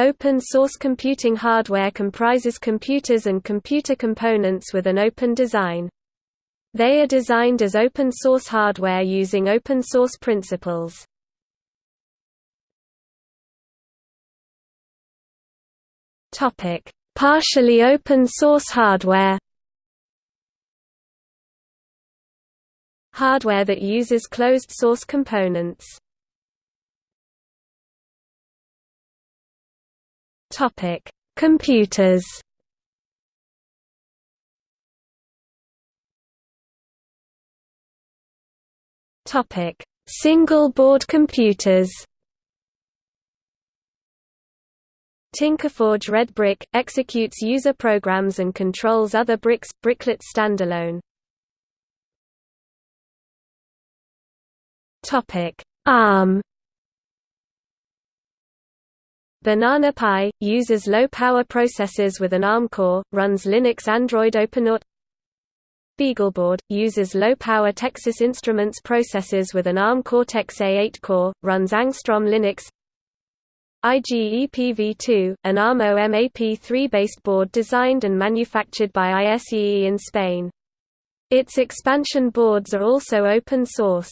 Open-source computing hardware comprises computers and computer components with an open design. They are designed as open-source hardware using open-source principles. Partially open-source hardware Hardware that uses closed-source components Topic: Computers. Topic: Single board computers. Tinkerforge Red Brick executes user programs and controls other bricks. Bricklet standalone. Topic: ARM. Banana Pi, uses low-power processors with an ARM core, runs Linux Android OpenWrt BeagleBoard, uses low-power Texas Instruments processors with an ARM Cortex-A8 core, runs Angstrom Linux IGEPV2, an ARM OMAP3-based board designed and manufactured by ISEE in Spain. Its expansion boards are also open source.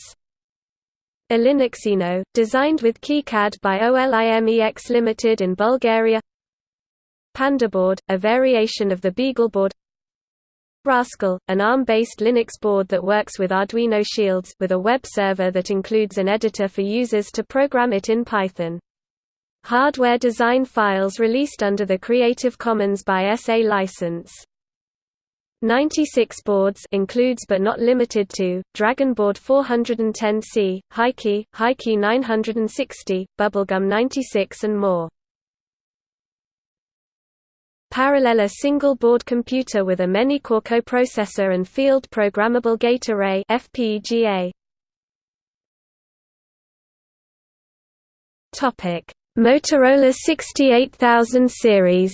OLinuXino, designed with KiCad by OLIMEX Limited in Bulgaria PandaBoard, a variation of the BeagleBoard Rascal, an ARM-based Linux board that works with Arduino Shields with a web server that includes an editor for users to program it in Python. Hardware design files released under the Creative Commons by SA license. 96 boards includes but not limited to, DragonBoard 410C, HiKey, HiKey 960, Bubblegum 96 and more. Parallella single-board computer with a many-core coprocessor and field programmable gate array FPGA. Topic: Motorola 68000 series.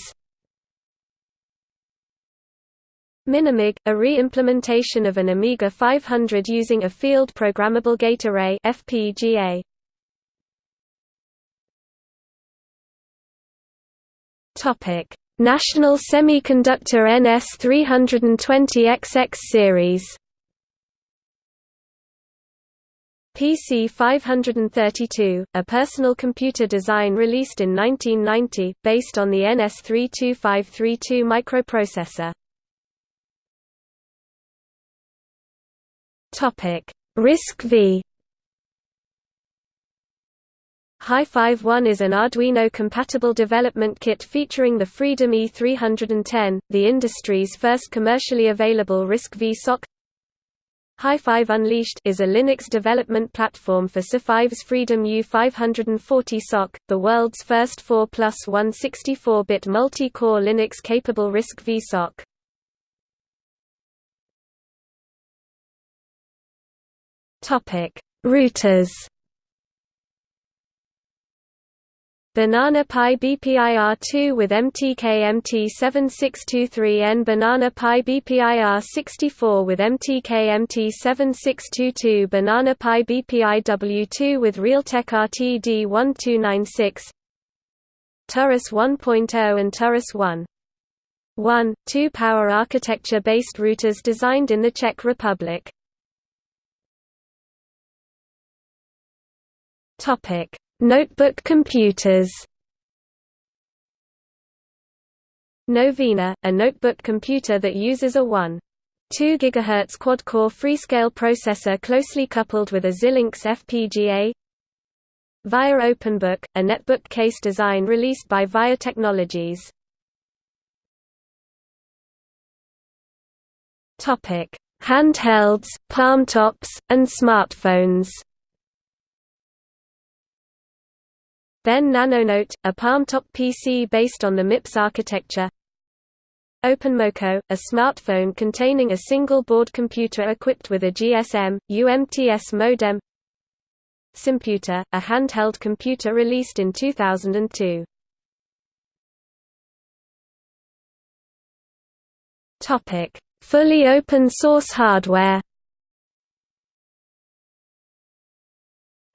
Minimig, a re-implementation of an Amiga 500 using a field programmable gate array FPGA. Topic: National Semiconductor NS320XX series. PC 532, a personal computer design released in 1990, based on the NS32532 microprocessor. Topic: RISC-V HiFive One is an Arduino-compatible development kit featuring the Freedom E310, the industry's first commercially available RISC-V SoC. HiFive Unleashed is a Linux development platform for SiFive's Freedom U540 SoC, the world's first 4 plus 1 64-bit multi-core Linux-capable RISC-V SoC. Topic: Routers. Banana Pi BPIR2 with MTK-MT7623N Banana Pi BPIR64 with MTK-MT7622 Banana Pi BPIW2 with Realtek RTD1296 Turris 1.0 and Turris 1. 1, 2 power architecture-based routers designed in the Czech Republic. Topic: Notebook computers. Novena, a notebook computer that uses a 1. 2 GHz quad-core Freescale processor closely coupled with a Xilinx FPGA. VIA OpenBook, a netbook case design released by VIA Technologies. Handhelds, palmtops, and smartphones. Ben NanoNote, a palmtop PC based on the MIPS architecture. Openmoko, a smartphone containing a single board computer equipped with a GSM, UMTS modem. Simputer, a handheld computer released in 2002. Topic: Fully open source hardware.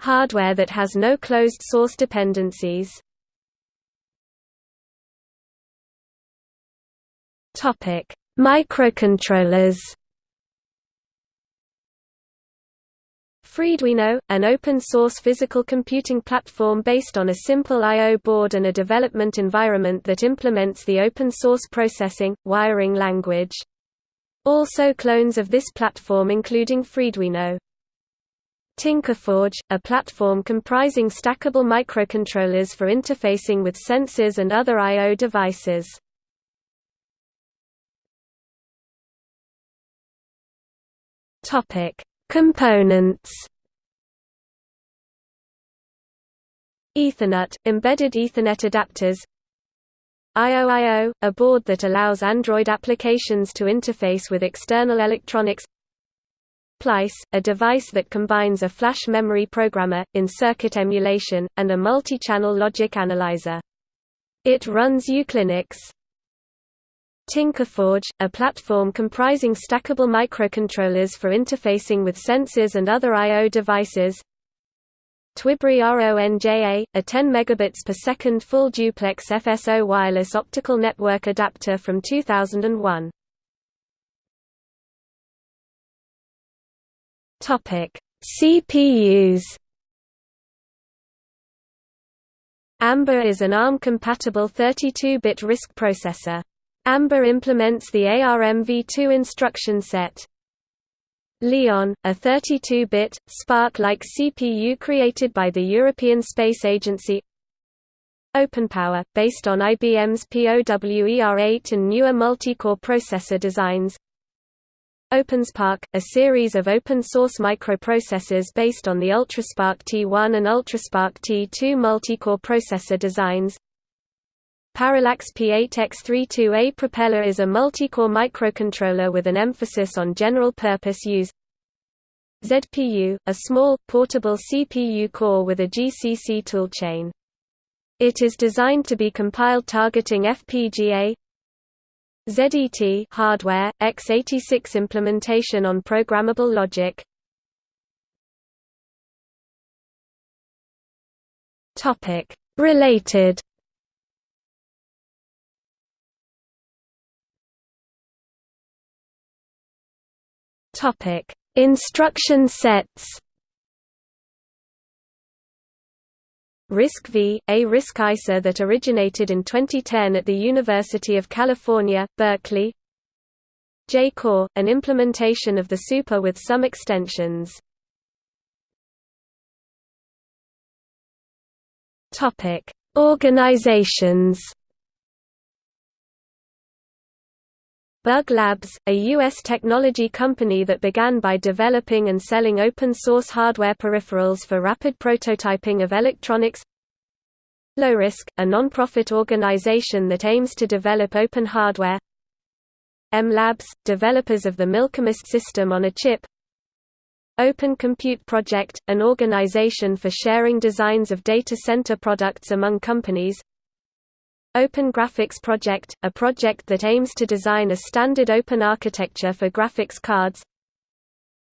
Hardware that has no closed source dependencies. Topic: Microcontrollers. Freeduino, an open-source physical computing platform based on a simple I.O. board and a development environment that implements the open-source processing, wiring language. Also clones of this platform including Freeduino. Tinkerforge, a platform comprising stackable microcontrollers for interfacing with sensors and other I.O. devices. Components. Ethernut, embedded Ethernet adapters. IOIO, a board that allows Android applications to interface with external electronics. Plice, a device that combines a flash memory programmer, in-circuit emulation, and a multi-channel logic analyzer. It runs uClinux. Tinkerforge, a platform comprising stackable microcontrollers for interfacing with sensors and other I.O. devices. Twibright RONJA, a 10 megabits per second full duplex FSO wireless optical network adapter from 2001. Topic: CPUs. Amber is an ARM-compatible 32-bit RISC processor. Amber implements the ARMv2 instruction set. Leon, a 32-bit, SPARC-like CPU created by the European Space Agency OpenPower, based on IBM's POWER8 and newer multi-core processor designs OpenSPARC, a series of open-source microprocessors based on the UltraSPARC T1 and UltraSPARC T2 multi-core processor designs. Parallax P8X32A Propeller is a multi-core microcontroller with an emphasis on general-purpose use. ZPU, a small, portable CPU core with a GCC toolchain. It is designed to be compiled targeting FPGA, ZET hardware, x86 implementation on programmable logic. Topic. Related. Topic. Instruction sets RISC-V, a RISC ISA that originated in 2010 at the University of California, Berkeley J-Core, an implementation of the Super with some extensions. Organizations Bug Labs, a U.S. technology company that began by developing and selling open-source hardware peripherals for rapid prototyping of electronics. LowRISC, a non-profit organization that aims to develop open hardware. M Labs, developers of the Milkymist system on a chip. Open Compute Project, an organization for sharing designs of data center products among companies Open Graphics Project, a project that aims to design a standard open architecture for graphics cards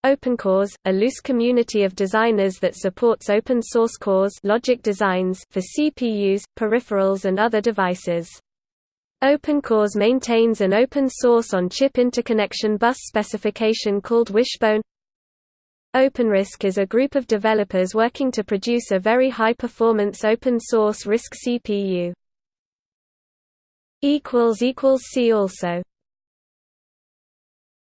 OpenCores, a loose community of designers that supports open source cores logic designs for CPUs, peripherals and other devices. OpenCores maintains an open source on-chip interconnection bus specification called Wishbone OpenRISC is a group of developers working to produce a very high-performance open-source RISC CPU. See also